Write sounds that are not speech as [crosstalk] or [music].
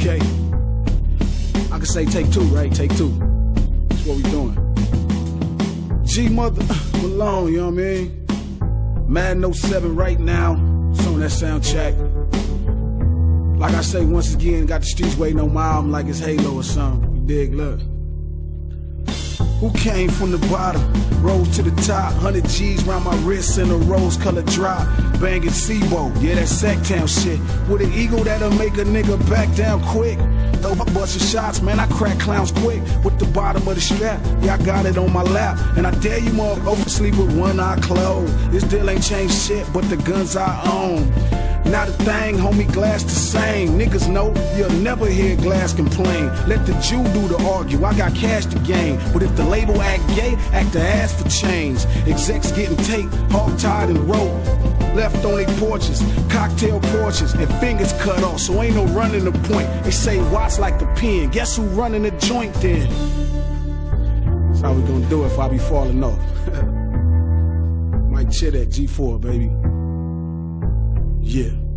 Okay. I can say take two, right? Take two. That's what we doing. G Mother [sighs] Malone, you know what I mean? Mad No 7 right now. It's on that sound check. Like I say, once again, got the streets waiting on my album like it's Halo or something. You dig? Look. Who came from the bottom, rose to the top, 100 G's round my wrist in a rose colored drop. Banging C-Bo, yeah, that Sacktown shit. With an ego that'll make a nigga back down quick. Throw my bustin' shots, man, I crack clowns quick. With the bottom of the strap, yeah, I got it on my lap. And I dare you motherfuckers sleep with one eye closed. This deal ain't changed shit, but the guns I own. Not a thing, homie, glass the same. Niggas know you'll never hear glass complain. Let the Jew do the argue, I got cash to gain. But if the label act gay, act the ass for change. Execs getting taped, hog tied and rope. Left on their porches, cocktail porches, and fingers cut off, so ain't no running the point. They say watch like the pen. Guess who running the joint then? That's how we gonna do it if I be falling off. [laughs] Mike Chit at G4, baby. Yeah.